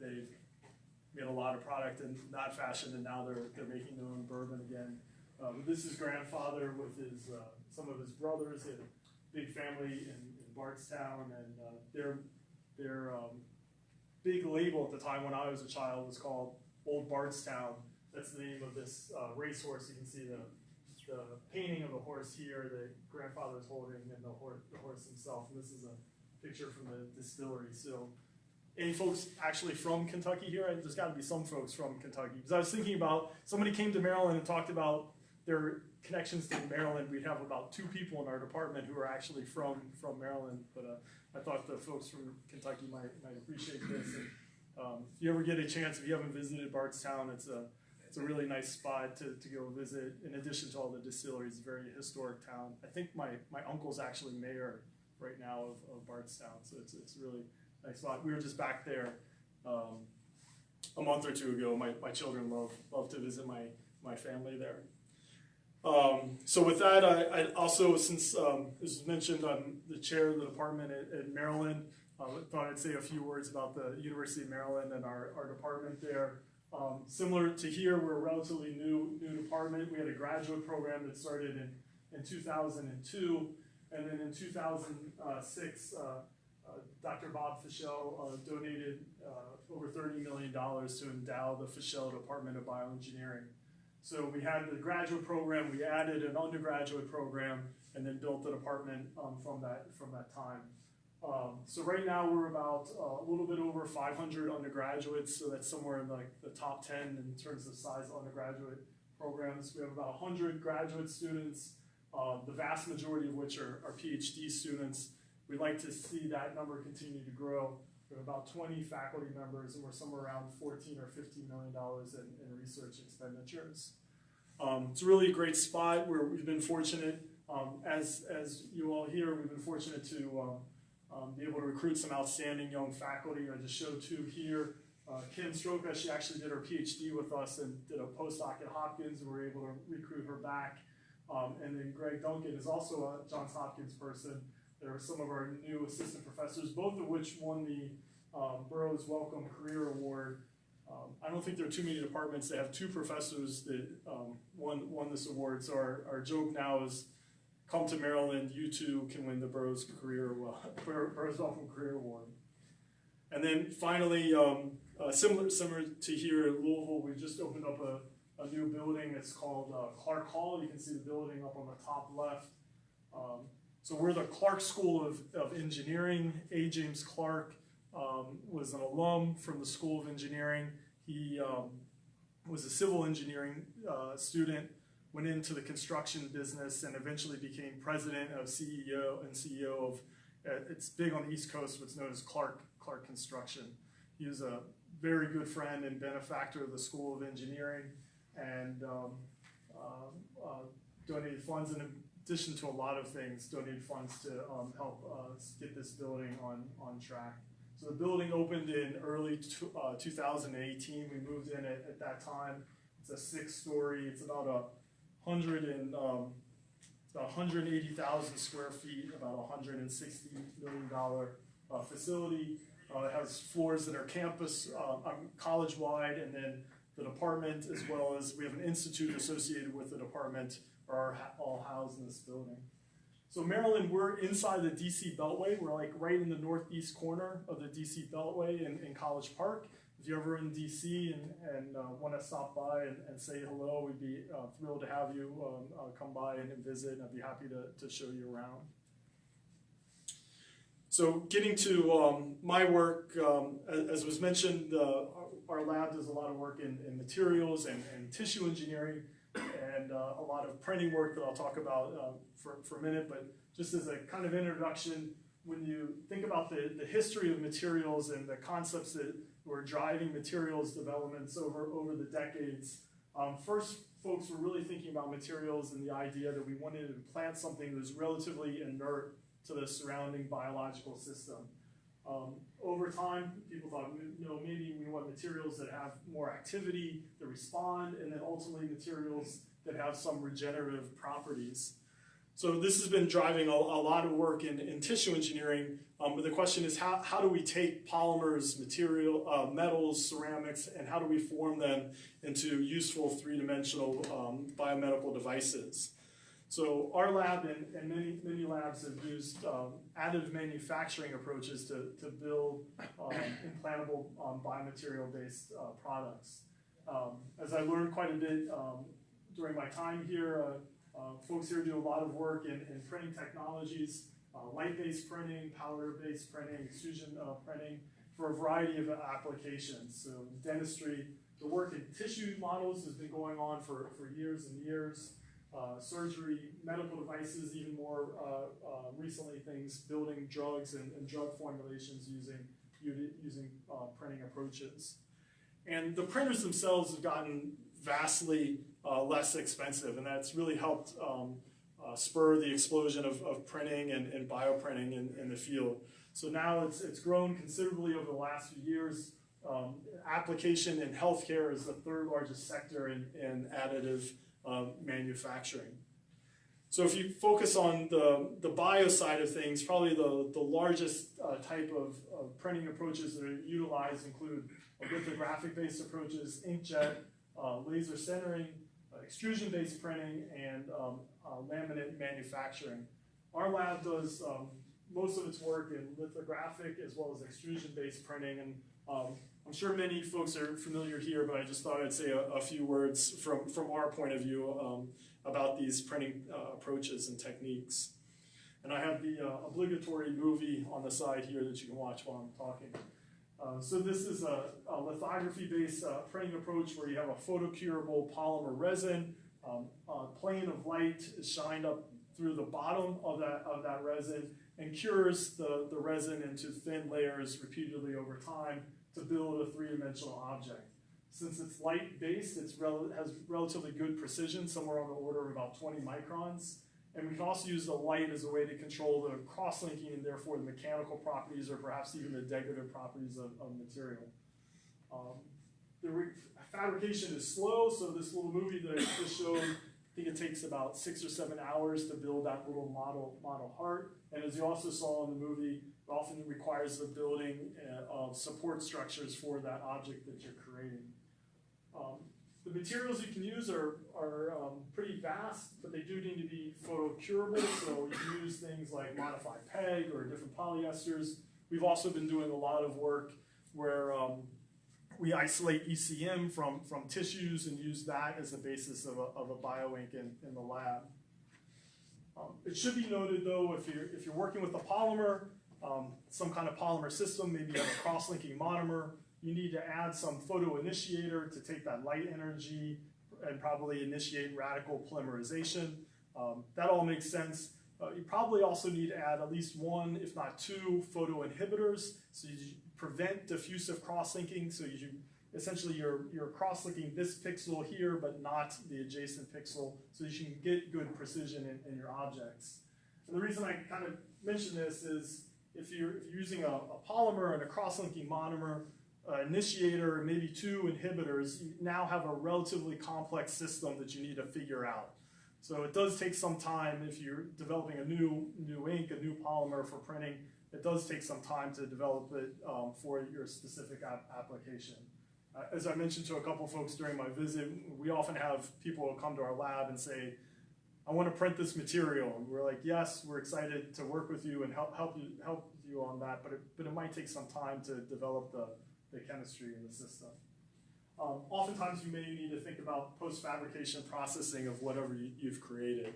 they made a lot of product in that fashion, and now they're they're making their own bourbon again. Um, this is grandfather with his uh, some of his brothers. He had a big family in, in Bardstown, and uh, their their um, big label at the time when I was a child was called Old Bardstown. That's the name of this uh, racehorse. You can see the the painting of the horse here. The grandfather's holding, and the horse the horse himself. And this is a picture from the distillery. So any folks actually from Kentucky here? There's got to be some folks from Kentucky. Because I was thinking about somebody came to Maryland and talked about their connections to Maryland. We'd have about two people in our department who are actually from from Maryland. But uh, I thought the folks from Kentucky might might appreciate this. And, um, if you ever get a chance, if you haven't visited Bardstown, it's a it's a really nice spot to, to go visit. In addition to all the distilleries, it's a very historic town. I think my, my uncle's actually mayor right now of, of Bardstown, so it's it's a really nice spot. We were just back there um, a month or two ago. My, my children love love to visit my my family there. Um, so with that, I, I also, since um, as mentioned, I'm the chair of the department at, at Maryland. I thought I'd say a few words about the University of Maryland and our, our department there. Um, similar to here, we're a relatively new new department. We had a graduate program that started in, in 2002, and then in 2006, uh, uh, Dr. Bob Fischell uh, donated uh, over $30 million to endow the Fischell Department of Bioengineering. So we had the graduate program, we added an undergraduate program, and then built the department um, from that from that time. Um, so right now we're about uh, a little bit over 500 undergraduates, so that's somewhere in like the top 10 in terms of size of undergraduate programs. We have about 100 graduate students, uh, the vast majority of which are, are PhD students. We'd like to see that number continue to grow. We have about 20 faculty members, and we're somewhere around 14 or 15 million dollars in, in research expenditures. Um, it's really a great spot where we've been fortunate, um, as as you all hear, we've been fortunate to um, um, be able to recruit some outstanding young faculty. I just showed two here. Uh, Kim Stroka, she actually did her PhD with us and did a postdoc at Hopkins, and we were able to recruit her back. Um, and then Gregg Duncan is also a Johns Hopkins person. There are some of our new assistant professors, both of which won the um, Burroughs Wellcome Career Award. Um, I don't think there are too many departments that have two professors that um, won won this award. So our, our joke now is, come to Maryland, you too can win the Burroughs Career Burroughs Wellcome Career Award. And then finally, um, uh, similar similar to here in Louisville, we just opened up a, a new building. It's called uh, Clark Hall. You can see the building up on the top left. Um, so we're the Clark School of, of Engineering. A. James Clark um, was an alum from the School of Engineering. He um, was a civil engineering uh, student, went into the construction business, and eventually became president of CEO and CEO of. Uh, it's big on the East Coast, what's known as Clark Clark Construction. He was a very good friend and benefactor of the School of Engineering, and um, uh, uh, donated funds in addition to a lot of things, donated funds to um, help us get this building on on track. So the building opened in early uh, 2018. We moved in at, at, that time. It's a six-story. It's about a hundred and um, about 180,000 square feet, about 160 million dollar uh, facility. Uh, it has floors that are campus, uh, college-wide, and then the department, as well as we have an institute associated with the department, are all housed in this building. So Maryland, we're inside the DC Beltway. We're like right in the northeast corner of the DC Beltway in, in College Park. If you're ever in DC and, and uh, want to stop by and, and, say hello, we'd be uh, thrilled to have you um, uh, come by and, visit, and I'd be happy to, to show you around. So getting to um, my work, um, as, was mentioned, uh, our lab does a lot of work in, in materials and, and tissue engineering and uh, a lot of printing work that I'll talk about uh, for, for a minute, but just as a kind of introduction, when you think about the, the history of materials and the concepts that were driving materials developments over, over the decades, um, first folks were really thinking about materials and the idea that we wanted to plant something that was relatively inert to the surrounding biological system. Um, over time, people thought, know, maybe we want materials that have more activity, that respond, and then ultimately materials that have some regenerative properties. So this has been driving a, a lot of work in, in, tissue engineering, Um, but the question is, how, how do we take polymers, material, uh, metals, ceramics, and how do we form them into useful three-dimensional um, biomedical devices? So our lab and, and many, many labs have used um, additive manufacturing approaches to, to build um, implantable um, biomaterial-based uh, products. Um, as I learned quite a bit um, during my time here, uh, uh, folks here do a lot of work in, in printing technologies, uh, light-based printing, powder-based printing, extrusion uh, printing, for a variety of applications. So dentistry, the work in tissue models has been going on for, for years and years uh, surgery, medical devices, even more uh, uh, recently things building drugs and, and drug formulations using using uh, printing approaches. And the printers themselves have gotten vastly uh, less expensive, and that's really helped um, uh, spur the explosion of, of printing and, and bioprinting in, in the field. So now it's, it's grown considerably over the last few years. Um, application in healthcare is the third largest sector in, in additive manufacturing. So if you focus on the, the bio side of things, probably the, the largest uh, type of, of, printing approaches that are utilized include lithographic-based approaches, inkjet, uh, laser sintering, uh, extrusion-based printing, and um, uh, laminate manufacturing. Our lab does um, most of its work in lithographic as well as extrusion-based printing, and um, I'm sure many folks are familiar here, but I just thought I'd say a, a few words from, from our point of view um, about these printing uh, approaches and techniques. And I have the uh, obligatory movie on the side here that you can watch while I'm talking. Uh, so this is a, a lithography-based uh, printing approach where you have a photocurable polymer resin. Um, a plane of light is shined up through the bottom of that, of that resin and cures the, the resin into thin layers repeatedly over time to build a three-dimensional object. Since it's light-based, it rel has relatively good precision, somewhere on the order of about 20 microns. And we can also use the light as a way to control the cross-linking and therefore the mechanical properties or perhaps even the degradative properties of, of material. Um, the fabrication is slow, so this little movie that I just showed, I think it takes about six or seven hours to build that little model, model heart. And as you also saw in the movie, often requires the building uh, of support structures for that object that you're creating. Um, the materials you can use are, are um, pretty vast, but they do need to be photocurable, so you can use things like modified PEG or different polyesters. We've also been doing a lot of work where um, we isolate ECM from, from tissues and use that as the basis of a, of a bioink in, in the lab. Um, it should be noted though, if you're, if you're working with a polymer, um, some kind of polymer system, maybe you have a cross-linking monomer. You need to add some photoinitiator to take that light energy and probably initiate radical polymerization. Um, that all makes sense. Uh, you probably also need to add at least one, if not two, photoinhibitors so you prevent diffusive cross-linking. So you essentially you're, you're cross-linking this pixel here, but not the adjacent pixel, so you can get good precision in, in your objects. And the reason I kind of mention this is if you're, if you're using a, a, polymer and a cross-linking monomer, uh, initiator, maybe two inhibitors, you now have a relatively complex system that you need to figure out. So it does take some time if you're developing a new, new ink, a new polymer for printing, it does take some time to develop it um, for your specific ap application. Uh, as I mentioned to a couple folks during my visit, we often have people come to our lab and say, I want to print this material. And we're like, yes, we're excited to work with you and help, help, you, help you on that, but it, but it might take some time to develop the, the chemistry in the system. Um, oftentimes you may need to think about post-fabrication processing of whatever you, have created.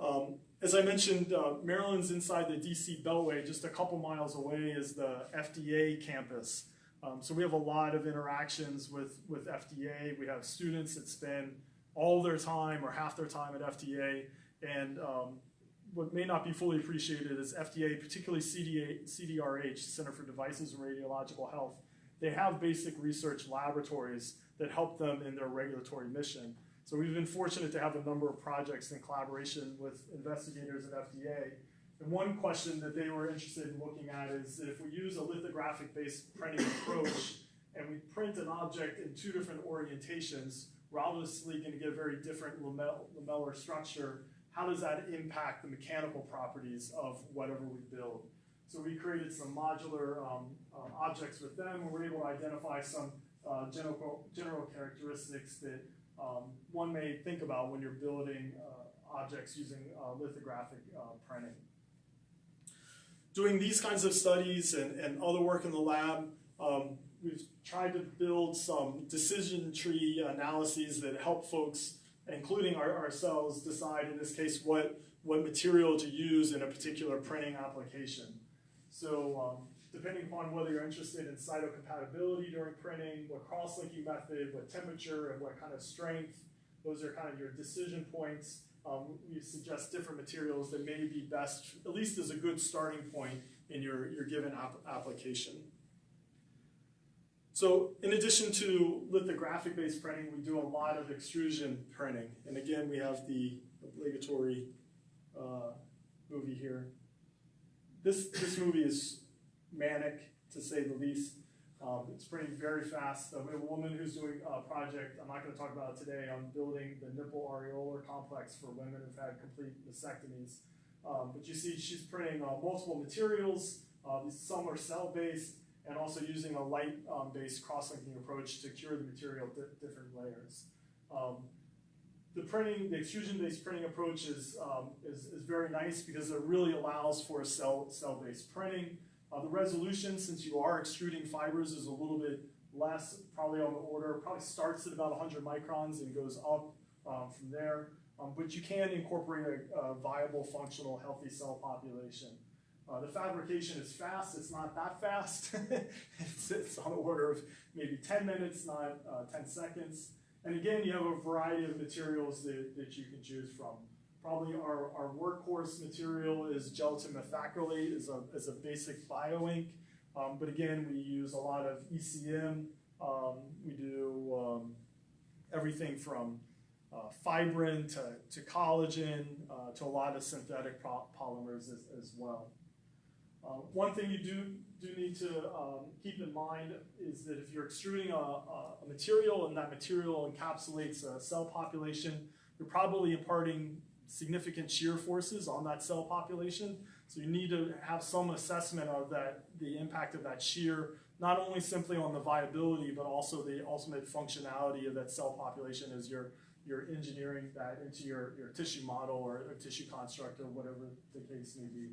Um, as I mentioned, uh, Maryland's inside the DC Beltway. Just a couple miles away is the FDA campus. Um, so we have a lot of interactions with, with FDA. We have students that spend all their time or half their time at FDA. And um, what may not be fully appreciated is FDA, particularly CDA, CDRH, Center for Devices and Radiological Health, they have basic research laboratories that help them in their regulatory mission. So we've been fortunate to have a number of projects in collaboration with investigators at FDA. And one question that they were interested in looking at is if we use a lithographic-based printing approach and we print an object in two different orientations, we're obviously going to get a very different lamellar structure. How does that impact the mechanical properties of whatever we build? So we created some modular um, uh, objects with them, and we're able to identify some uh, general, general characteristics that um, one may think about when you're building uh, objects using uh, lithographic uh, printing. Doing these kinds of studies and, and other work in the lab, um, we've tried to build some decision tree analyses that help folks, including our, ourselves, decide in this case what, what material to use in a particular printing application. So um, depending upon whether you're interested in cytocompatibility during printing, what cross-linking method, what temperature, and what kind of strength, those are kind of your decision points. Um, we suggest different materials that may be best, at least as a good starting point in your, your given ap application. So in addition to lithographic-based printing, we do a lot of extrusion printing. And again, we have the obligatory uh, movie here. This, this movie is manic, to say the least. Um, it's printing very fast. We have a woman who's doing a project, I'm not going to talk about it today, on building the nipple areolar complex for women who've had complete mastectomies. Um, but you see she's printing uh, multiple materials, uh, some are cell-based, and also using a light-based um, cross-linking approach to cure the material di different layers. Um, the printing, the extrusion-based printing approach is, um, is, is, very nice because it really allows for cell, cell-based printing. Uh, the resolution, since you are extruding fibers, is a little bit less, probably on the order, probably starts at about 100 microns and goes up um, from there. Um, but you can incorporate a, a, viable, functional, healthy cell population. Uh, the fabrication is fast, it's not that fast. it's, it's, on the order of maybe 10 minutes, not uh, 10 seconds. And again, you have a variety of materials that, that you can choose from. Probably our, our workhorse material is gelatin methacrylate as a, as a basic bioink. Um, but again, we use a lot of ECM. Um, we do um, everything from uh, fibrin to, to collagen uh, to a lot of synthetic polymers as, as well. Uh, one thing you do, do need to um, keep in mind is that if you're extruding a, a, material and that material encapsulates a cell population, you're probably imparting significant shear forces on that cell population. So you need to have some assessment of that, the impact of that shear, not only simply on the viability, but also the ultimate functionality of that cell population as you're, you're engineering that into your, your tissue model or, or tissue construct or whatever the case may be.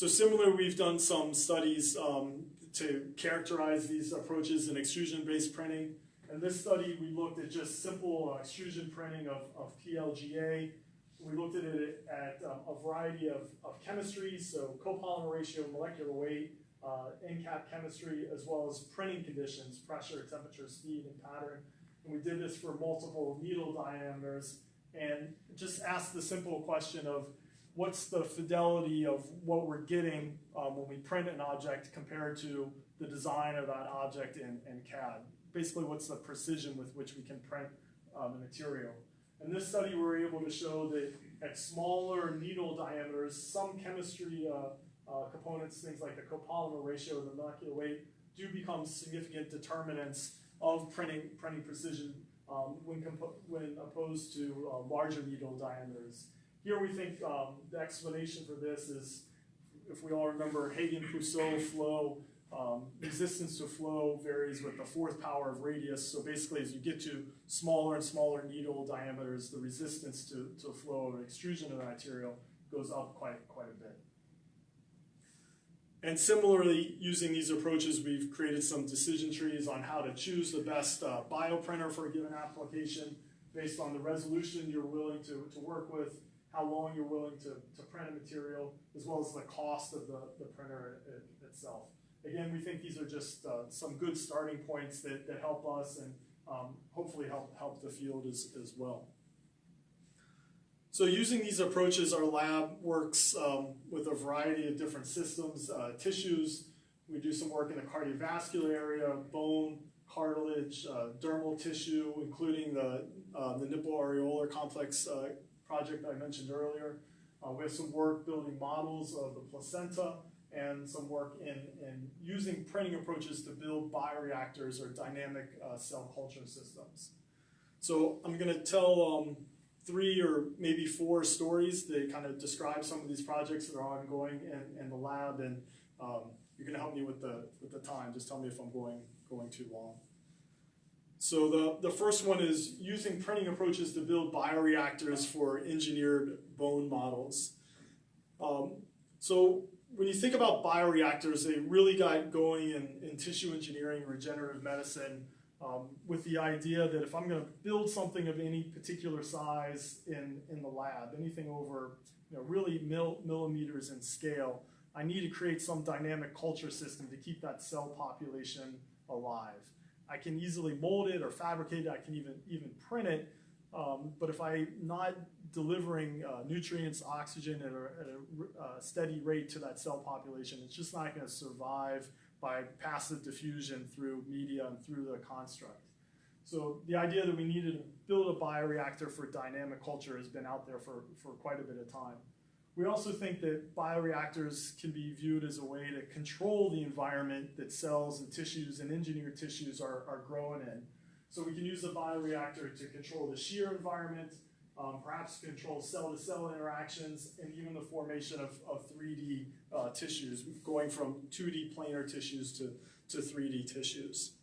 So similar, we've done some studies um, to characterize these approaches in extrusion-based printing. In this study, we looked at just simple uh, extrusion printing of, of PLGA. We looked at it at um, a variety of, of chemistries, so copolymer ratio, molecular weight, uh, NCAP chemistry, as well as printing conditions, pressure, temperature, speed, and pattern. And we did this for multiple needle diameters and just asked the simple question of what's the fidelity of what we're getting um, when we print an object compared to the design of that object in, in CAD basically what's the precision with which we can print uh, the material. In this study, we were able to show that at smaller needle diameters, some chemistry uh, uh, components, things like the copolymer ratio, the molecular weight, do become significant determinants of printing, printing precision um, when, when opposed to uh, larger needle diameters. Here we think um, the explanation for this is, if we all remember Hagen-Poiseuille flow, um, resistance to flow varies with the fourth power of radius. So basically, as you get to smaller and smaller needle diameters, the resistance to, to flow of extrusion of the material goes up quite, quite a bit. And similarly, using these approaches, we've created some decision trees on how to choose the best uh, bioprinter for a given application based on the resolution you're willing to, to work with, how long you're willing to, to print a material, as well as the cost of the, the printer it, itself again, we think these are just uh, some good starting points that, that help us and um, hopefully help, help the field as, as well. So using these approaches, our lab works um, with a variety of different systems, uh, tissues. We do some work in the cardiovascular area, bone, cartilage, uh, dermal tissue, including the, uh, the nipple areolar complex uh, project I mentioned earlier. Uh, we have some work building models of the placenta, and some work in, in using printing approaches to build bioreactors or dynamic uh, cell culture systems. So I'm going to tell um, three or maybe four stories that kind of describe some of these projects that are ongoing in, in the lab, and um, you're going to help me with the with the time. Just tell me if I'm going going too long. So the, the first one is using printing approaches to build bioreactors for engineered bone models. Um, so when you think about bioreactors, they really got going in, in tissue engineering, and regenerative medicine, um, with the idea that if I'm going to build something of any particular size in, in the lab, anything over you know, really mil, millimeters in scale, I need to create some dynamic culture system to keep that cell population alive. I can easily mold it or fabricate it. I can even even print it. Um, but if I'm not delivering uh, nutrients, oxygen at a, at a uh, steady rate to that cell population, it's just not going to survive by passive diffusion through media and through the construct. So the idea that we needed to build a bioreactor for dynamic culture has been out there for, for quite a bit of time. We also think that bioreactors can be viewed as a way to control the environment that cells and tissues and engineered tissues are, are growing in. So we can use the bioreactor to control the shear environment, um, perhaps control cell-to-cell -cell interactions, and even the formation of, of 3D uh, tissues, going from 2D planar tissues to, to 3D tissues.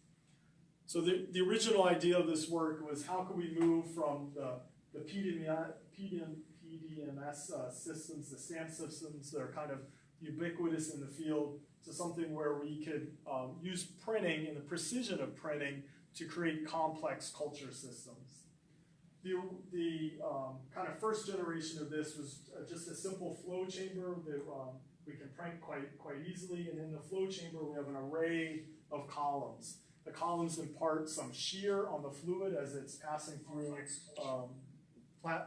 So the, the original idea of this work was how could we move from the, the PDM, PDM, PDMS uh, systems, the STAMP systems that are kind of ubiquitous in the field, to something where we could um, use printing and the precision of printing to create complex culture systems. The, the um, kind of first generation of this was uh, just a simple flow chamber that um, we can print quite, quite easily. And in the flow chamber, we have an array of columns. The columns impart some shear on the fluid as it's passing through um,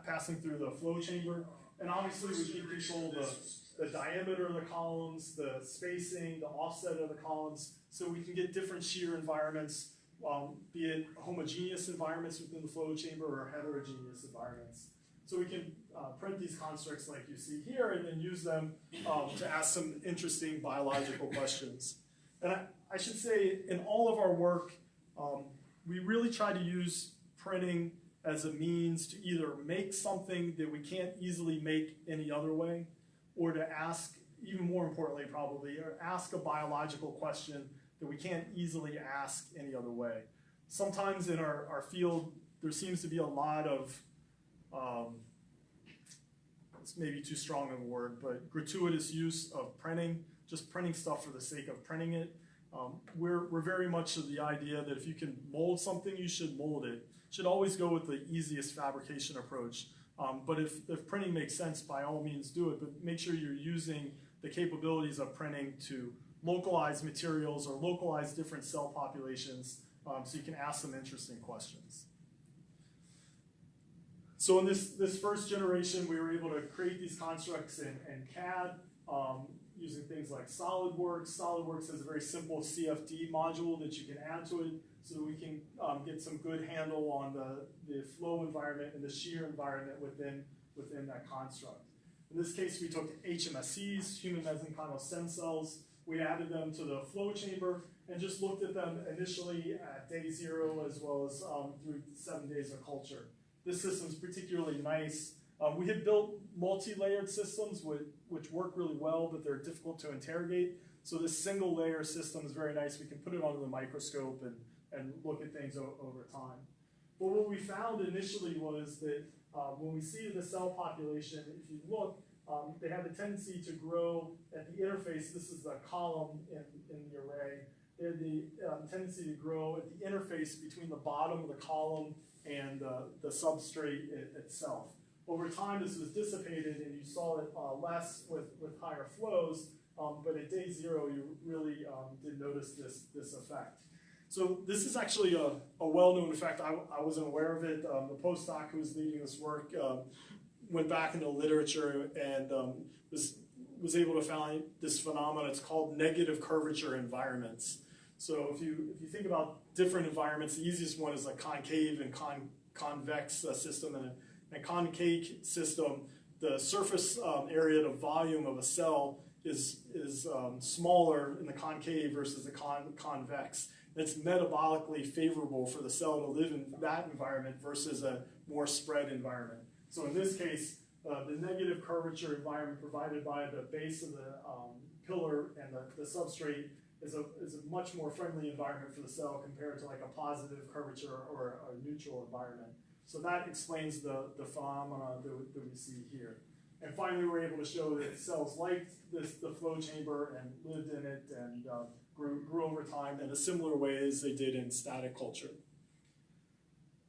passing through the flow chamber. And obviously we can control the, the diameter of the columns, the spacing, the offset of the columns, so we can get different shear environments, um, be it homogeneous environments within the flow chamber or heterogeneous environments. So we can uh, print these constructs like you see here and then use them um, to ask some interesting biological questions. And I, I, should say in all of our work, um, we really try to use printing as a means to either make something that we can't easily make any other way, or to ask, even more importantly probably, or ask a biological question that we can't easily ask any other way. Sometimes in our, our field, there seems to be a lot of, um, it's maybe too strong of a word, but gratuitous use of printing, just printing stuff for the sake of printing it. Um, we're, we're very much of the idea that if you can mold something, you should mold it should always go with the easiest fabrication approach. Um, but if, if printing makes sense, by all means do it, but make sure you're using the capabilities of printing to localize materials or localize different cell populations um, so you can ask some interesting questions. So in this, this first generation, we were able to create these constructs in, in CAD um, using things like SolidWorks. SolidWorks has a very simple CFD module that you can add to it so we can um, get some good handle on the, the flow environment and the shear environment within, within that construct. In this case, we took HMSCs, human mesenchymal stem cells, we added them to the flow chamber and just looked at them initially at day zero as well as um, through seven days of culture. This system is particularly nice. Um, we had built multi-layered systems which, which work really well, but they're difficult to interrogate. So this single layer system is very nice. We can put it under the microscope and and look at things over time. But what we found initially was that uh, when we see the cell population, if you look, um, they have a tendency to grow at the interface. This is the column in, in the array. They have the um, tendency to grow at the interface between the bottom of the column and uh, the substrate it, itself. Over time, this was dissipated, and you saw it uh, less with, with higher flows, um, but at day zero, you really um, did notice this, this effect. So this is actually a, a well-known fact. I, I wasn't aware of it. Um, the postdoc who was leading this work um, went back into literature and um, was, was able to find this phenomenon. It's called negative curvature environments. So if you, if you think about different environments, the easiest one is a concave and con, convex uh, system. And a, a, concave system, the surface um, area, the volume of a cell is, is um, smaller in the concave versus the con, convex that's metabolically favorable for the cell to live in that environment versus a more spread environment. So in this case, uh, the negative curvature environment provided by the base of the um, pillar and the, the substrate is a, is a much more friendly environment for the cell compared to like a positive curvature or a neutral environment. So that explains the, the phenomena that, that we see here. And finally, we were able to show that cells liked this, the flow chamber and lived in it and uh, grew, grew over time in a similar way as they did in static culture.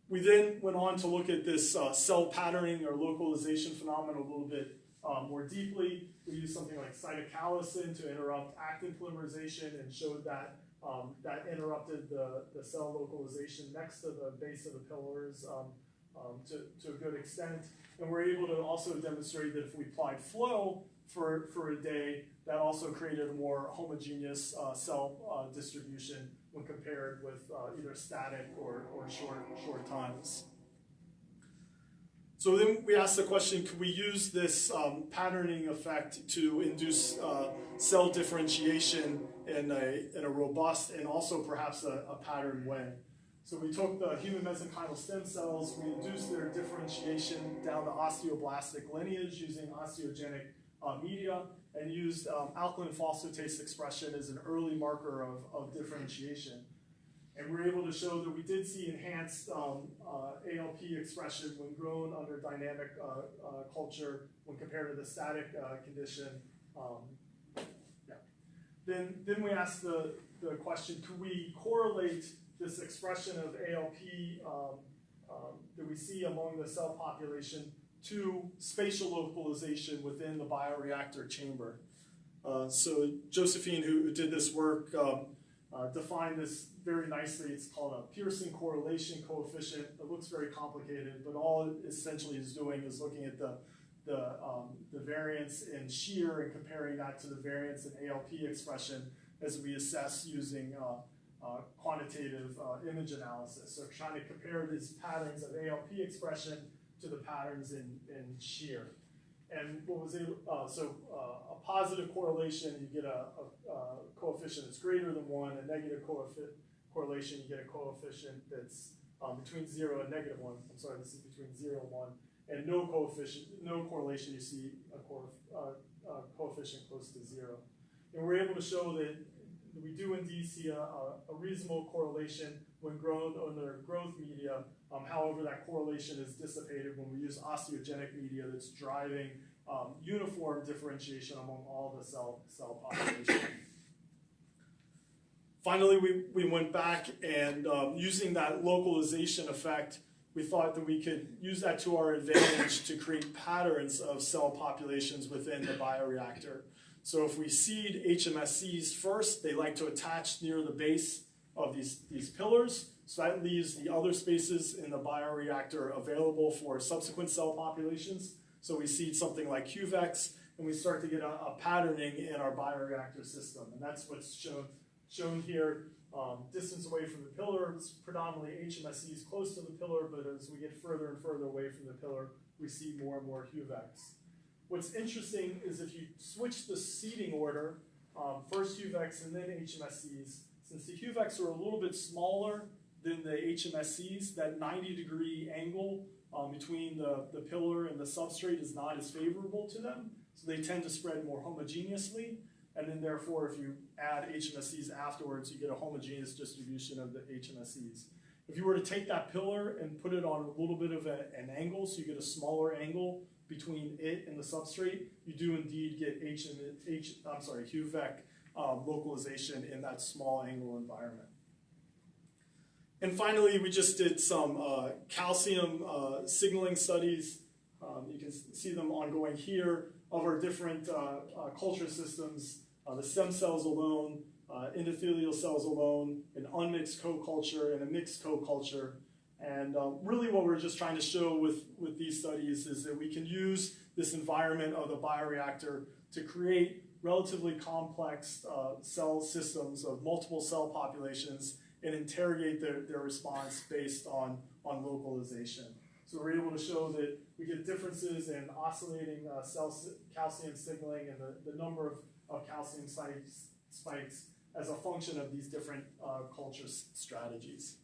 We then went on to look at this uh, cell patterning or localization phenomenon a little bit uh, more deeply. We used something like cytochalasin to interrupt actin polymerization and showed that um, that interrupted the, the cell localization next to the base of the pillars um, um, to, to a good extent. And we're able to also demonstrate that if we applied flow for, for a day, that also created a more homogeneous uh, cell uh, distribution when compared with uh, either static or, or short, short times. So then we asked the question, could we use this um, patterning effect to induce uh, cell differentiation in a, in a robust and also perhaps a, a patterned way? So we took the human mesenchymal stem cells, we induced their differentiation down the osteoblastic lineage using osteogenic uh, media, and used um, alkaline phosphatase expression as an early marker of, of differentiation. And we were able to show that we did see enhanced um, uh, ALP expression when grown under dynamic uh, uh, culture when compared to the static uh, condition. Um, yeah. Then, then we asked the, the question, could we correlate this expression of ALP um, um, that we see among the cell population to spatial localization within the bioreactor chamber. Uh, so Josephine, who, did this work, um, uh, defined this very nicely. It's called a Pearson correlation coefficient. It looks very complicated, but all it essentially is doing is looking at the the, um, the variance in shear and comparing that to the variance in ALP expression as we assess using uh, uh, quantitative uh, image analysis. So trying to compare these patterns of ALP expression to the patterns in, in shear. And what was able, uh, so uh, a positive correlation, you get a, a, a, coefficient that's greater than one, a negative correlation, you get a coefficient that's um, between zero and negative one. I'm sorry, this is between zero and one. And no coefficient, no correlation, you see a co uh, coefficient close to zero. And we're able to show that we do indeed see a, a, reasonable correlation when grown under growth media. Um, however, that correlation is dissipated when we use osteogenic media that's driving um, uniform differentiation among all the cell, cell population. Finally, we, we went back and um, using that localization effect, we thought that we could use that to our advantage to create patterns of cell populations within the bioreactor. So if we seed HMSCs first, they like to attach near the base of these, these pillars. So that leaves the other spaces in the bioreactor available for subsequent cell populations. So we seed something like HUVECs, and we start to get a, a patterning in our bioreactor system. And that's what's shown, shown here. Um, distance away from the pillar, it's predominantly HMSCs close to the pillar, but as we get further and further away from the pillar, we see more and more HUVECs. What's interesting is if you switch the seeding order, um, first HUVECs and then HMSCs, since the HUVECs are a little bit smaller than the HMSCs, that 90 degree angle um, between the, the pillar and the substrate is not as favorable to them. So they tend to spread more homogeneously. And then therefore, if you add HMSCs afterwards, you get a homogeneous distribution of the HMSCs. If you were to take that pillar and put it on a little bit of a, an angle, so you get a smaller angle between it and the substrate, you do indeed get H I'm sorry, HUVEC um, localization in that small angle environment. And finally, we just did some uh, calcium uh, signaling studies. Um, you can see them ongoing here of our different uh, uh culture systems, uh, the stem cells alone, endothelial cells alone, an unmixed co-culture, and a mixed co-culture. And um, really what we're just trying to show with, with these studies is that we can use this environment of the bioreactor to create relatively complex uh, cell systems of multiple cell populations and interrogate their, their response based on, on localization. So we're able to show that we get differences in oscillating uh, cell calcium signaling and the, the number of, of calcium spikes, spikes as a function of these different uh, culture strategies.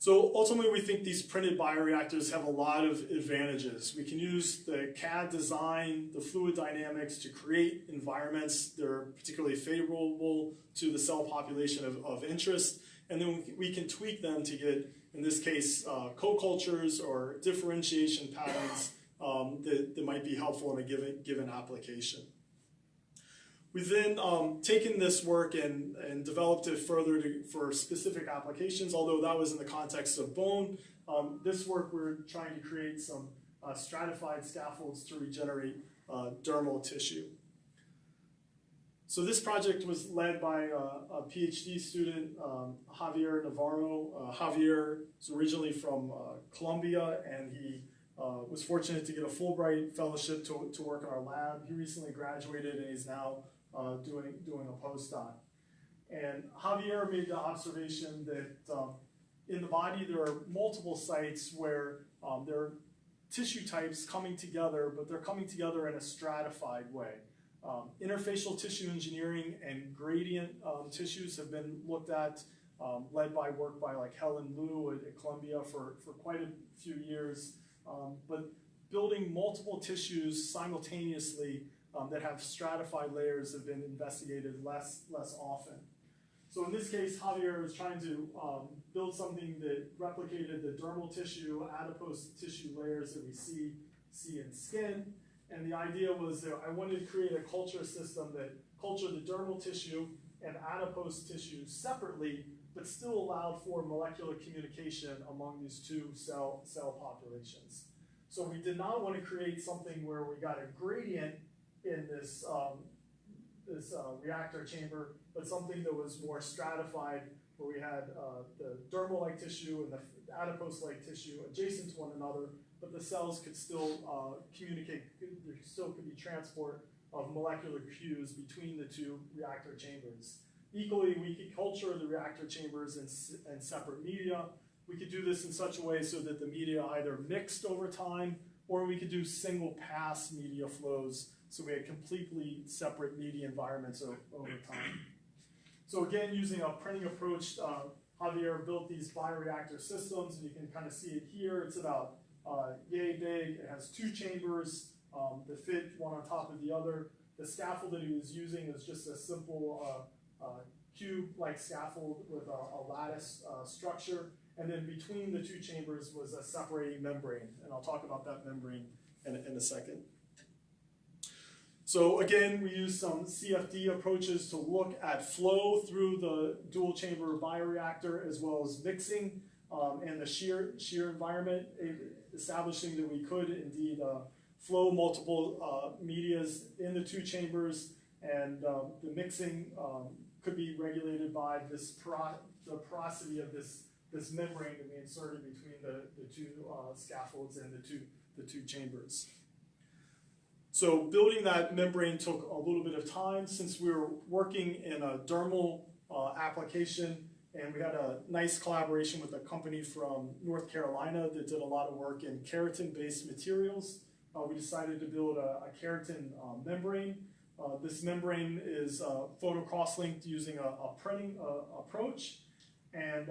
So ultimately, we think these printed bioreactors have a lot of advantages. We can use the CAD design, the fluid dynamics to create environments that are particularly favorable to the cell population of, of interest, and then we can tweak them to get, in this case, uh, co-cultures or differentiation patterns um, that, that might be helpful in a given, given application. We've then um, taken this work and, and developed it further to, for specific applications, although that was in the context of bone. Um, this work, we're trying to create some uh, stratified scaffolds to regenerate uh, dermal tissue. So this project was led by uh, a PhD student, um, Javier Navarro. Uh, Javier is originally from uh, Colombia, and he was fortunate to get a Fulbright fellowship to, to work in our lab. He recently graduated, and he's now uh, doing, doing a postdoc. And Javier made the observation that um, in the body there are multiple sites where um, there are tissue types coming together, but they're coming together in a stratified way. Um, interfacial tissue engineering and gradient um, tissues have been looked at, um, led by work by like Helen Lu at, at Columbia for, for quite a few years. Um, but building multiple tissues simultaneously um, that have stratified layers have been investigated less, less often. So in this case, Javier was trying to um, build something that replicated the dermal tissue, adipose tissue layers that we see, see in skin. And the idea was that I wanted to create a culture system that cultured the dermal tissue and adipose tissue separately, but still allowed for molecular communication among these two cell, cell populations. So we did not want to create something where we got a gradient in this, um, this uh, reactor chamber, but something that was more stratified, where we had uh, the dermal-like tissue and the adipose-like tissue adjacent to one another, but the cells could still uh, communicate, there still could be transport of molecular cues between the two reactor chambers. Equally, we could culture the reactor chambers in, in separate media. We could do this in such a way so that the media either mixed over time, or we could do single pass media flows so we had completely separate media environments over time. So again, using a printing approach, uh, Javier built these bioreactor systems, and you can kind of see it here. It's about uh, yay big. It has two chambers um, that fit one on top of the other. The scaffold that he was using is just a simple uh, uh cube-like scaffold with a, a lattice uh, structure. And then between the two chambers was a separating membrane. And I'll talk about that membrane in, in a second. So again, we use some CFD approaches to look at flow through the dual chamber bioreactor as well as mixing um, and the shear, shear environment, establishing that we could indeed uh, flow multiple uh, medias in the two chambers and um, the mixing um, could be regulated by this pro the porosity of this, this membrane to be inserted between the, the two uh, scaffolds and the two, the two chambers. So building that membrane took a little bit of time since we were working in a dermal uh, application and we had a nice collaboration with a company from North Carolina that did a lot of work in keratin-based materials. Uh, we decided to build a, a keratin uh, membrane. Uh, this membrane is uh, photo cross-linked using a, a printing uh, approach and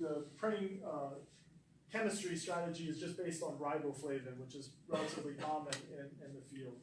the printing chemistry strategy is just based on riboflavin, which is relatively common in, in the field.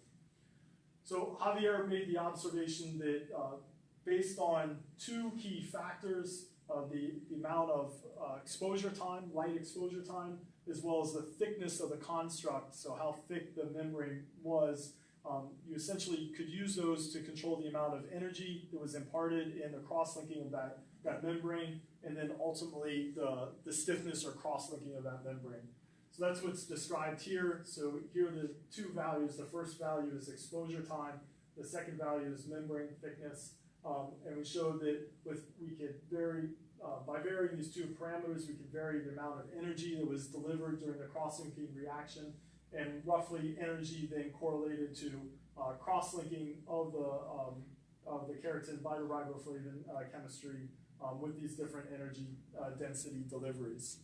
So Javier made the observation that uh, based on two key factors, uh, the, the amount of uh, exposure time, light exposure time, as well as the thickness of the construct, so how thick the membrane was, um, you essentially could use those to control the amount of energy that was imparted in the cross-linking of that, that membrane and then ultimately the, the stiffness or cross-linking of that membrane. So that's what's described here. So here are the two values. The first value is exposure time. The second value is membrane thickness. Um, and we showed that with we could vary, uh, by varying these two parameters, we could vary the amount of energy that was delivered during the cross-linking reaction. And roughly energy then correlated to uh, cross-linking of the, um, of the keratin bioriboflavin uh, chemistry um, with these different energy uh, density deliveries.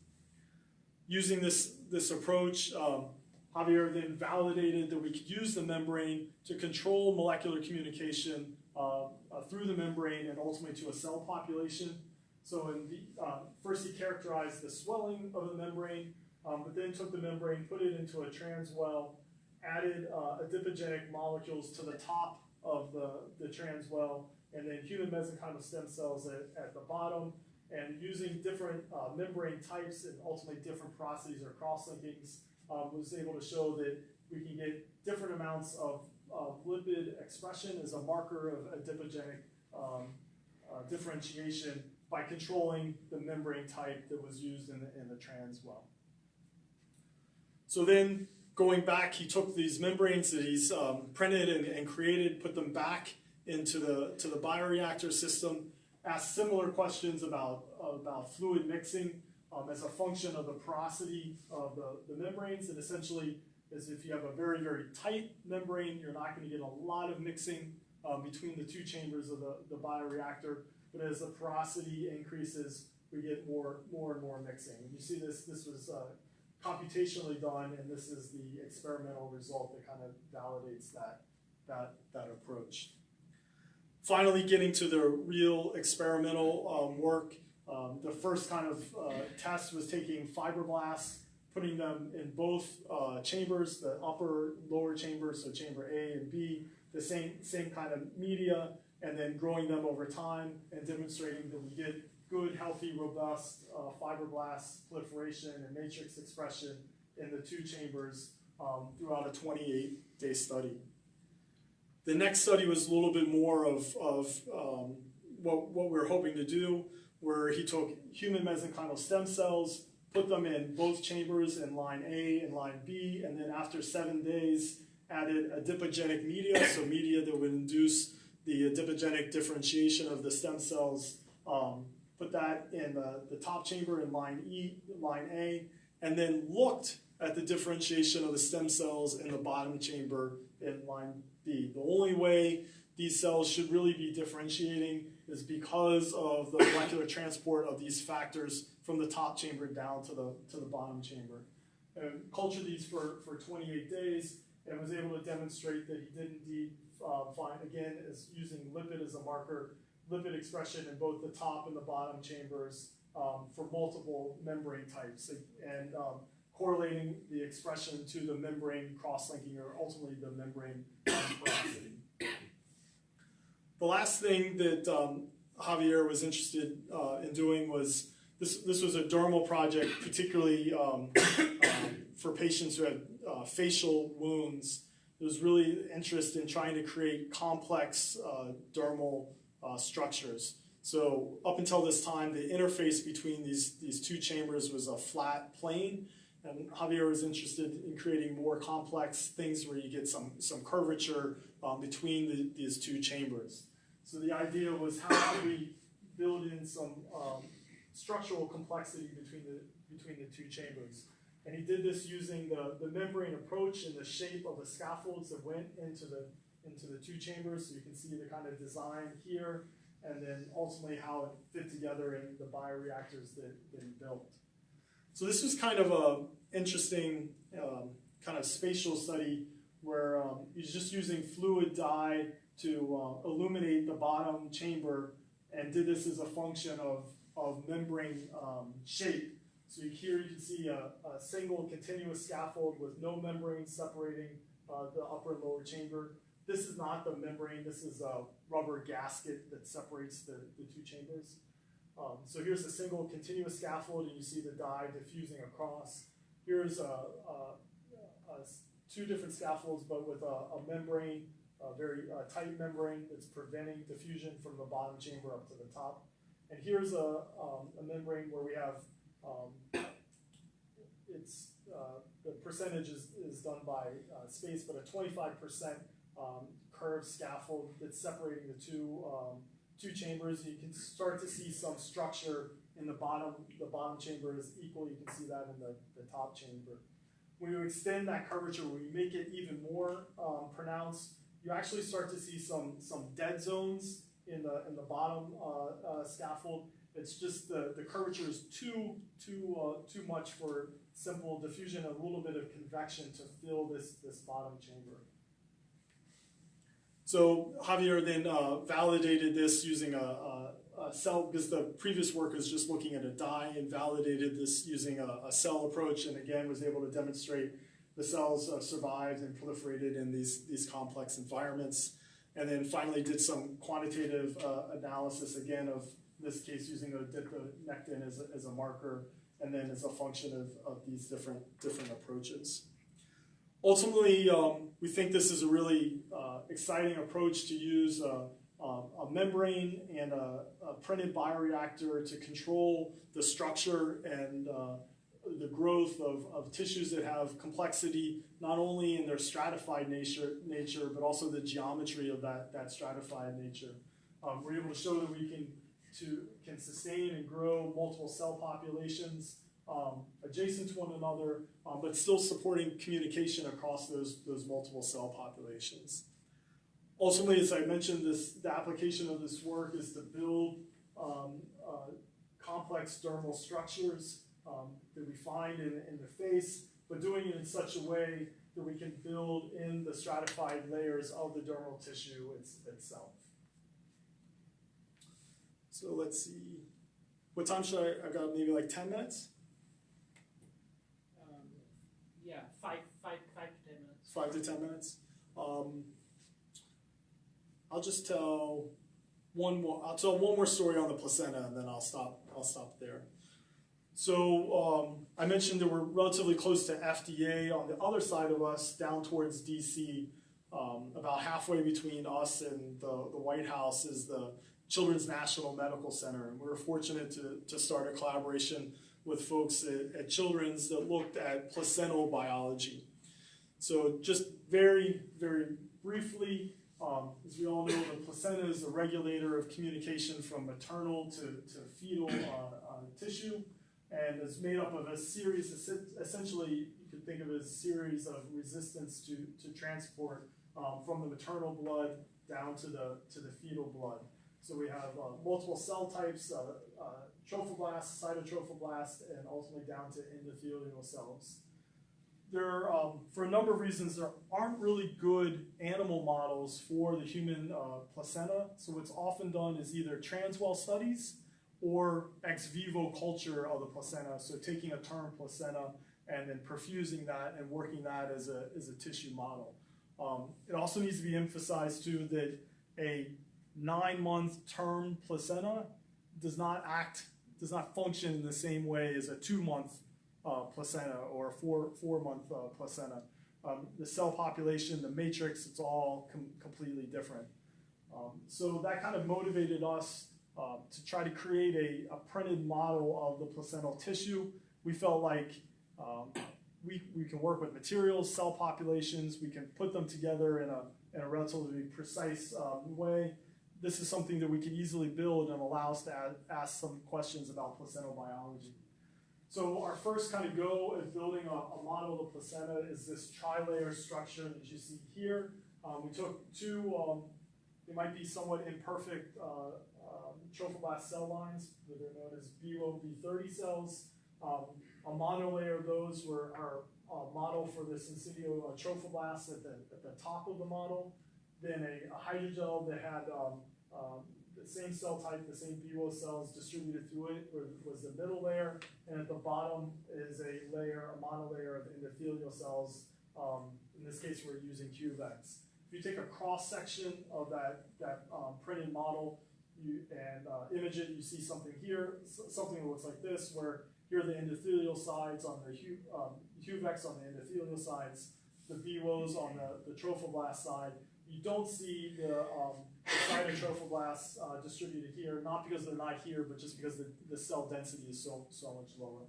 Using this, this approach, um, Javier then validated that we could use the membrane to control molecular communication uh, uh, through the membrane and ultimately to a cell population. So in the, um, first he characterized the swelling of the membrane, um, but then took the membrane, put it into a transwell, added uh, adipogenic molecules to the top of the, the transwell, and then human mesenchymal stem cells at, at the bottom, and using different uh, membrane types and ultimately different porosities or cross-linkings, um, was able to show that we can get different amounts of, of lipid expression as a marker of adipogenic um, uh, differentiation by controlling the membrane type that was used in the, in the transwell. So then going back, he took these membranes that he's um, printed and, and created, put them back into the, to the bioreactor system, asked similar questions about, about fluid mixing um, as a function of the porosity of the, the membranes, and essentially is if you have a very, very tight membrane, you're not going to get a lot of mixing um, between the two chambers of the, the bioreactor, but as the porosity increases, we get more, more and more mixing. And you see this, this was uh, computationally done, and this is the experimental result that kind of validates that, that, that approach. Finally, getting to the real experimental um, work, um, the first kind of uh, test was taking fibroblasts, putting them in both uh, chambers, the upper, lower chambers, so chamber A and B, the same, same kind of media, and then growing them over time and demonstrating that we get good, healthy, robust uh, fibroblast proliferation and matrix expression in the two chambers um, throughout a 28-day study. The next study was a little bit more of, of um, what, what we are hoping to do, where he took human mesenchymal stem cells, put them in both chambers in line A and line B, and then after seven days added adipogenic media, so media that would induce the adipogenic differentiation of the stem cells, um, put that in the, the top chamber in line E, line A, and then looked at the differentiation of the stem cells in the bottom chamber in line The only way these cells should really be differentiating is because of the molecular transport of these factors from the top chamber down to the, to the bottom chamber. And cultured these for, for 28 days and was able to demonstrate that he did indeed uh, find, again, as using lipid as a marker, lipid expression in both the top and the bottom chambers um, for multiple membrane types and um, correlating the expression to the membrane cross-linking or ultimately the membrane porosity. The last thing that um, Javier was interested uh, in doing was this, this was a dermal project, particularly um, um, for patients who had uh, facial wounds. There was really interest in trying to create complex uh, dermal uh, structures. So up until this time, the interface between these, these two chambers was a flat plane, and Javier was interested in creating more complex things where you get some, some curvature um, between the, these two chambers. So the idea was how do we build in some um, structural complexity between the, between the two chambers. And he did this using the, the membrane approach and the shape of the scaffolds that went into the, into the two chambers. So you can see the kind of design here, and then ultimately how it fit together in the bioreactors that, that he built. So this was kind of a interesting um, kind of spatial study where um, he's just using fluid dye to uh, illuminate the bottom chamber and did this as a function of, of membrane um, shape. So here you can see a, a, single continuous scaffold with no membrane separating uh, the upper and lower chamber. This is not the membrane, this is a rubber gasket that separates the, the two chambers. Um, so here's a single continuous scaffold and you see the dye diffusing across. Here's a, a, a two different scaffolds but with a, membrane, a very tight membrane that's preventing diffusion from the bottom chamber up to the top. And here's a, um, a membrane where we have, um, it's, uh, the percentage is, is done by uh, space, but a 25% um, curved scaffold that's separating the two um, two chambers. You can start to see some structure in the bottom. The bottom chamber is equal. You can see that in the, the top chamber. When you extend that curvature, when you make it even more um, pronounced, you actually start to see some some dead zones in the in the bottom uh, uh, scaffold. It's just the, the curvature is too too uh, too much for simple diffusion. A little bit of convection to fill this this bottom chamber. So Javier then uh, validated this using a, a, a cell, because the previous work was just looking at a dye and validated this using a, a cell approach, and again was able to demonstrate the cells uh, survived and proliferated in these, these complex environments. And then finally did some quantitative uh, analysis, again, of this case using adiponectin as a, as a marker, and then as a function of, of these different, different approaches. Ultimately, um, we think this is a really uh, exciting approach to use a, a, a membrane and a, a, printed bioreactor to control the structure and uh, the growth of, of tissues that have complexity, not only in their stratified nature, nature but also the geometry of that, that stratified nature. Um, we're able to show that we can, to, can sustain and grow multiple cell populations um, adjacent to one another, um, but still supporting communication across those, those multiple cell populations. Ultimately, as I mentioned, this, the application of this work is to build um, uh, complex dermal structures um, that we find in, in the face, but doing it in such a way that we can build in the stratified layers of the dermal tissue it's, itself. So let's see. What time should I? I've got maybe like 10 minutes? Yeah, five, five, five to 10 minutes. Five to 10 minutes. Um, I'll just tell one more. I'll tell one more story on the placenta, and then I'll stop. I'll stop there. So um, I mentioned that we're relatively close to FDA on the other side of us, down towards DC. Um, about halfway between us and the, the White House is the Children's National Medical Center, and we were fortunate to, to start a collaboration with folks at, at Children's that looked at placental biology. So just very, very briefly, um, as we all know, the placenta is a regulator of communication from maternal to, to fetal uh, uh, tissue and is made up of a series, essentially you could think of as a series of resistance to, to transport um, from the maternal blood down to the, to the fetal blood. So we have uh, multiple cell types, uh, uh, trophoblast, cytotrophoblast, and ultimately down to endothelial cells. There, um, for a number of reasons, there aren't really good animal models for the human uh, placenta. So what's often done is either transwell studies or ex vivo culture of the placenta. So taking a term placenta and then perfusing that and working that as a, as a tissue model. Um, it also needs to be emphasized too that a nine month term placenta does not act, does not function in the same way as a two month uh, placenta or a four, four month uh, placenta. Um, the cell population, the matrix, it's all com completely different. Um, so that kind of motivated us uh, to try to create a, a, printed model of the placental tissue. We felt like um, we, we can work with materials, cell populations, we can put them together in a, in a relatively precise um, way. This is something that we can easily build and allow us to add, ask some questions about placental biology. So our first kind of go at building a, a model of the placenta is this tri-layer structure that you see here. Um, we took two, um, they might be somewhat imperfect uh, um, trophoblast cell lines, that are known as BeWo b30 cells. Um, a monolayer of those were our uh, model for the syncytial uh, trophoblast at the, at the top of the model. Then a, a hydrogel that had um, um, the same cell type, the same BeWo cells distributed through it was the middle layer, and at the bottom is a layer, a monolayer of endothelial cells. Um, in this case, we're using HUVECs. If you take a cross section of that, that um, printed model you, and uh, image it, you see something here, something that looks like this, where here are the endothelial sides on the um, on the endothelial sides, the BeWos on the, the trophoblast side. You don't see the, um, cytotrophoblasts uh, distributed here, not because they're not here, but just because the, the cell density is so, so much lower.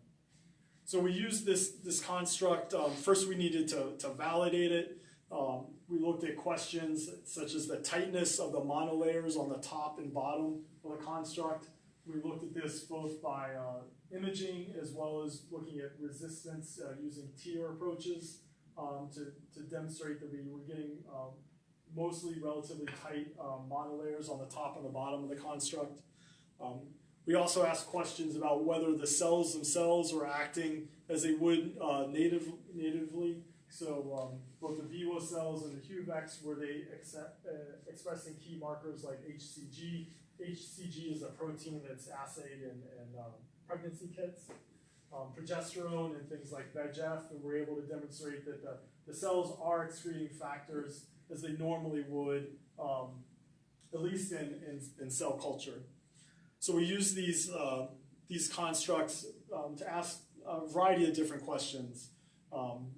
So we used this, this construct. Um, first, we needed to, to validate it. Um, we looked at questions such as the tightness of the monolayers on the top and bottom of the construct. We looked at this both by uh, imaging as well as looking at resistance uh, using TEER approaches um, to, to demonstrate that we were getting um, mostly relatively tight um, monolayers on the top and the bottom of the construct. Um, we also asked questions about whether the cells themselves were acting as they would uh, native, natively so um, both the BeWo cells and the HUVECs, were they accept, uh, expressing key markers like HCG HCG is a protein that's assayed in, in um, pregnancy kits. Um, progesterone and things like VEGF, and we're able to demonstrate that the, the cells are excreting factors as they normally would, um, at least in, in, in cell culture. So we use these, uh, these constructs um, to ask a variety of different questions. Um,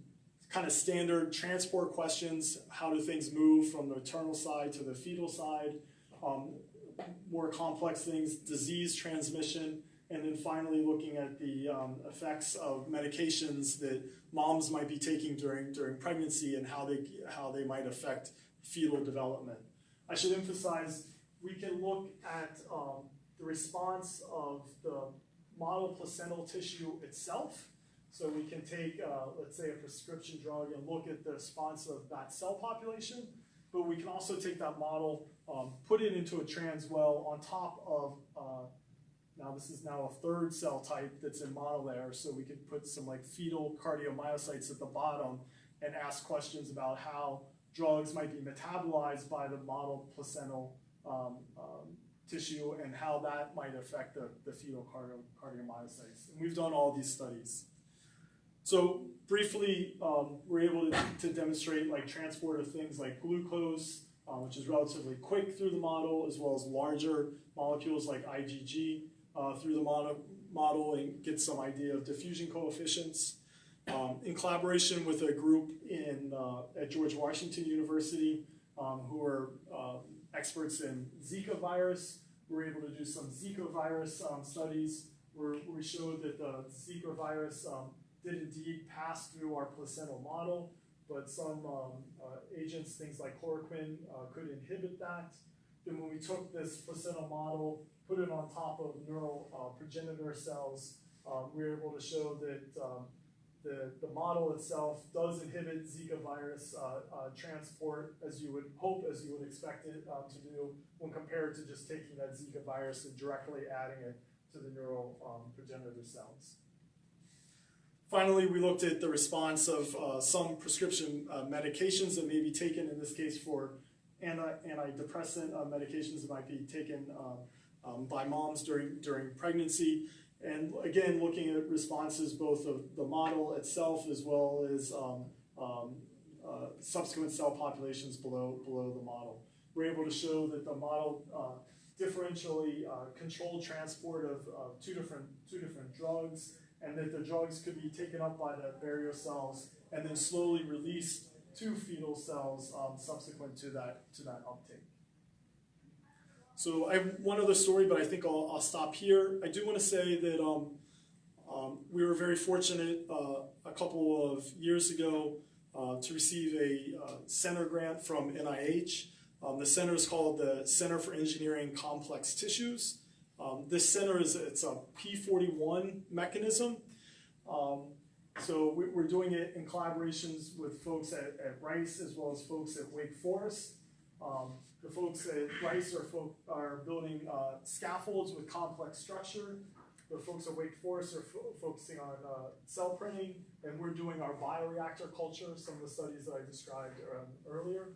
kind of standard transport questions, how do things move from the maternal side to the fetal side, um, more complex things, disease transmission, and then finally looking at the um, effects of medications that moms might be taking during, during pregnancy and how they, how they might affect fetal development. I should emphasize, we can look at um, the response of the model placental tissue itself. So we can take, uh, let's say, a prescription drug and look at the response of that cell population, but we can also take that model, um, put it into a trans well on top of, uh, now this is now a third cell type that's in model there, so we could put some like fetal cardiomyocytes at the bottom and ask questions about how drugs might be metabolized by the model placental um, um, tissue and how that might affect the, the fetal cardio, cardiomyocytes. And we've done all these studies. So briefly, um, we're able to, to, demonstrate like transport of things like glucose, uh, which is relatively quick through the model, as well as larger molecules like IgG uh, through the model, and get some idea of diffusion coefficients. Um, in collaboration with a group in, uh, at George Washington University um, who are um, experts in Zika virus, we were able to do some Zika virus um, studies where we showed that the Zika virus um, did indeed pass through our placental model, but some um, uh, agents, things like chloroquine, uh, could inhibit that. Then when we took this placental model, put it on top of neural uh, progenitor cells, um, we were able to show that um, the, the model itself does inhibit Zika virus uh, uh, transport as you would hope, as you would expect it uh, to do when compared to just taking that Zika virus and directly adding it to the neural um, progenitor cells. Finally, we looked at the response of uh, some prescription uh, medications that may be taken, in this case for anti antidepressant uh, medications that might be taken uh, um, by moms during, during pregnancy. And again, looking at responses both of the model itself as well as um, um, uh, subsequent cell populations below, below the model. We're able to show that the model uh, differentially controlled transport of, of two, different, two different drugs and that the drugs could be taken up by the barrier cells and then slowly released to fetal cells um, subsequent to that to that uptake. So I have one other story, but I think I'll, I'll stop here. I do want to say that um, um, we were very fortunate uh, a couple of years ago uh, to receive a uh, center grant from NIH. Um, the center is called the Center for Engineering Complex Tissues. Um, this center is it's a P41 mechanism. Um, so we, are doing it in collaborations with folks at, at, Rice as well as folks at Wake Forest. Um, the folks at Rice are, folk, are building uh, scaffolds with complex structure. The folks at Wake Forest are fo focusing on uh, cell printing, and we're doing our bioreactor culture, some of the studies that I described um, earlier.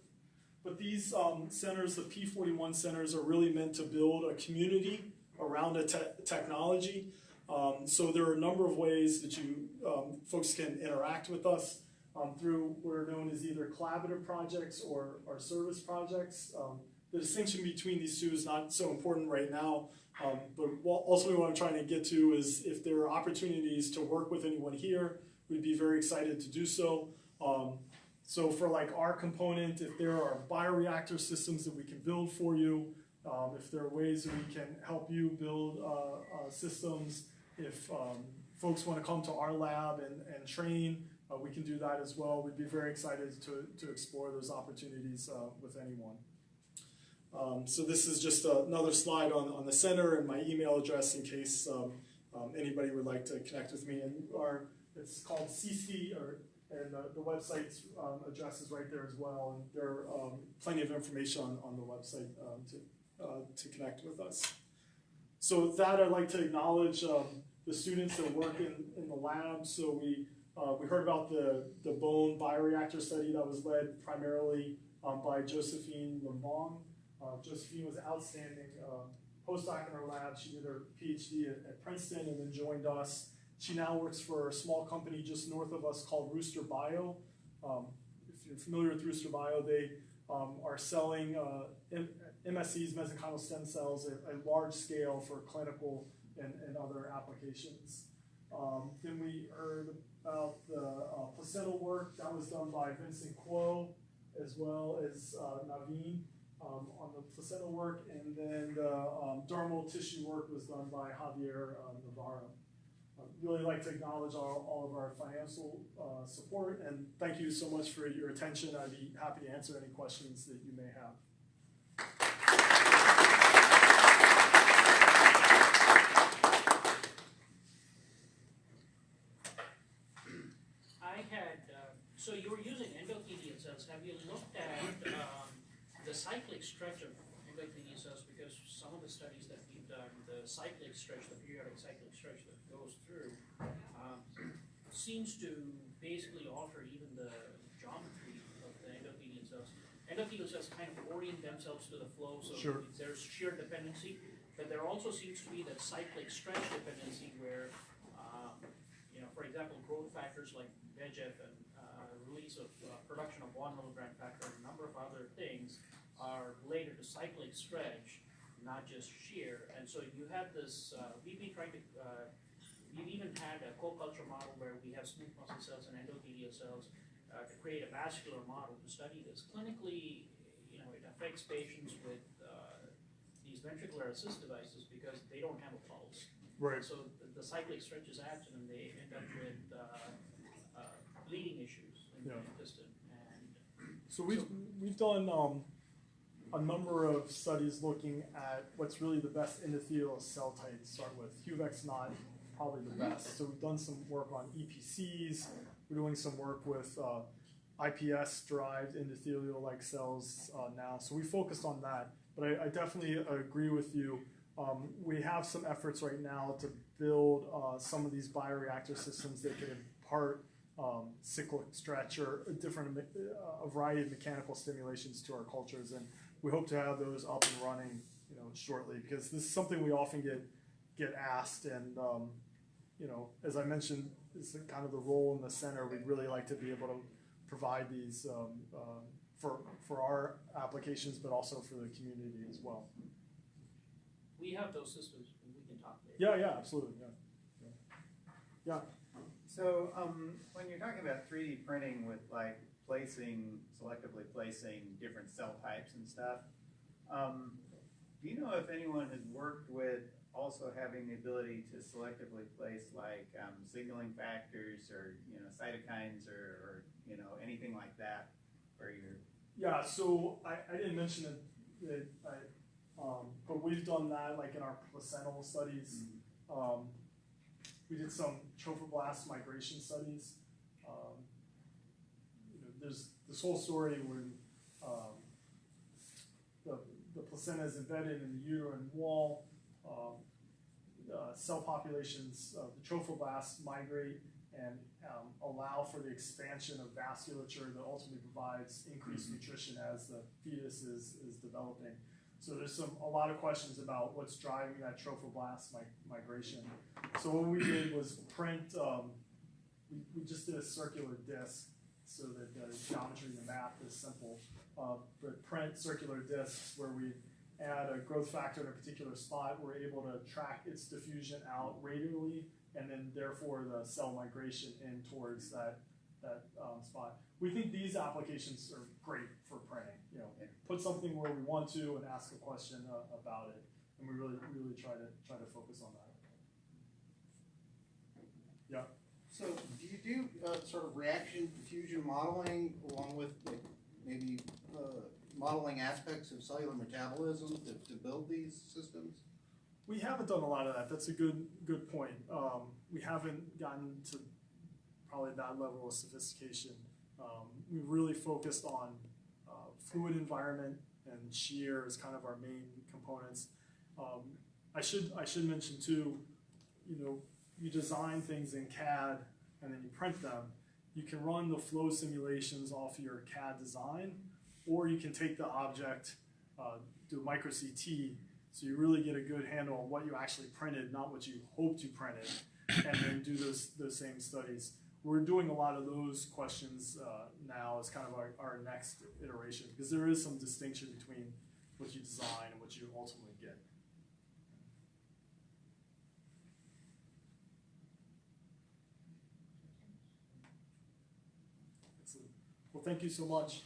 But these um, centers, the P41 centers, are really meant to build a community around a te technology. Um, so there are a number of ways that you um, folks can interact with us um, through what are known as either collaborative projects or, or service projects. Um, the distinction between these two is not so important right now, um, but ultimately what I'm trying to get to is if there are opportunities to work with anyone here, we'd be very excited to do so. Um, so for like our component, if there are bioreactor systems that we can build for you, if there are ways that we can help you build uh, uh, systems, if um, folks want to come to our lab and, and train, uh, we can do that as well. We'd be very excited to, to explore those opportunities uh, with anyone. Um, so this is just another slide on, on the center and my email address in case um, um, anybody would like to connect with me. And our, it's called CC, or, and uh, the website's um, address is right there as well. And there are um, plenty of information on, on the website to, uh, to connect with us. So with that, I'd like to acknowledge um, the students that work in, in the lab. So we, uh, we heard about the, the bone bioreactor study that was led primarily um, by Josephine Lembong. Uh, Josephine was an outstanding uh, postdoc in our lab. She did her PhD at, at Princeton and then joined us. She now works for a small company just north of us called RoosterBio. Um, if you're familiar with RoosterBio, they um, are selling uh, MSCs, mesenchymal stem cells, at a large scale for clinical and, and other applications. Um, then we heard about the uh, placental work that was done by Vincent Kuo as well as uh, Naveen um, on the placental work, and then the um, dermal tissue work was done by Javier uh, Navarro. I'd really like to acknowledge all, all of our financial uh, support and thank you so much for your attention. I'd be happy to answer any questions that you may have. I had, uh, so you were using endothelial cells, have you looked at, um, the cyclic stretch of endothelial cells? Because some of the studies that we've done, the cyclic stretch, the periodic cyclic stretch that goes through, um, seems to basically alter even the geometry of the endothelial cells. Endothelial cells kind of orient themselves to the flow, so Sure. there's shear dependency, but there also seems to be that cyclic stretch dependency where, um, you know, for example, growth factors like VEGF and uh, release of uh, production of von Willebrand factor and a number of other things are related to cyclic stretch, not just shear. And so you have this, uh, we've been trying to, uh, we've even had a co-culture model where we have smooth muscle cells and endothelial cells uh, to create a vascular model to study this. Clinically, you know, it affects patients with uh, these ventricular assist devices because they don't have a pulse. Right. So the, the cyclic stretches act and they end up with uh, uh, bleeding issues in the Yeah. intestine. And So we've, we've done um, a number of studies looking at what's really the best endothelial cell type to start with. HUVEC's not probably the best. So we've done some work on EPCs. We're doing some work with uh, IPS-derived endothelial-like cells uh, now. So we focused on that. But I, I definitely agree with you. Um, we have some efforts right now to build uh, some of these bioreactor systems that can impart um, cyclic stretch or a different uh, a variety of mechanical stimulations to our cultures, and we hope to have those up and running, you know, shortly because this is something we often get get asked, and um, you know, as I mentioned, is the- kind of the role in the center. We'd really like to be able to provide these um, uh, for for our applications, but also for the community as well. we have those systems and we can talk later. Yeah, yeah, absolutely, yeah. So, um, when you're talking about three D printing with like placing, selectively placing different cell types and stuff, um, do you know if anyone has worked with also having the ability to selectively place like, um, signaling factors or, you know, cytokines or, or, you know, anything like that? Where you're, Yeah, so I, I didn't mention it, that I, um, but we've done that like in our placental studies. Um, we did some trophoblast migration studies. Um, you know, there's this whole story when um, the, the placenta is embedded in the uterine wall. Um, uh, cell populations, uh, the trophoblasts migrate and um, allow for the expansion of vasculature that ultimately provides increased nutrition as the fetus is, is developing. So there's some a lot of questions about what's driving that trophoblast mi- migration. So what we did was print. Um, we, we just did a circular disc so that the geometry and the math is simple. Uh, but print circular discs where we add a growth factor in a particular spot, we're able to track its diffusion out radially, and then therefore the cell migration in towards that that um, spot. We think these applications are great for printing. You know, put something where we want to and ask a question uh, about it, and we really really try to try to focus on that. Yeah. So do you do uh, sort of reaction diffusion modeling along with like, maybe uh, modeling aspects of cellular metabolism to, to build these systems? We haven't done a lot of that. That's a good good point. Um, we haven't gotten to probably that level of sophistication. Um, we really focused on uh, fluid environment and shear as kind of our main components. Um, I should I should mention too, you know, you design things in CAD and then you print them. You can run the flow simulations off your CAD design, or you can take the object, uh, do a micro CT. So you really get a good handle on what you actually printed, not what you hoped you printed, and then do those those same studies. We're doing a lot of those questions uh, now as kind of our, our next iteration because there is some distinction between what you design and what you ultimately get. Well, thank you so much.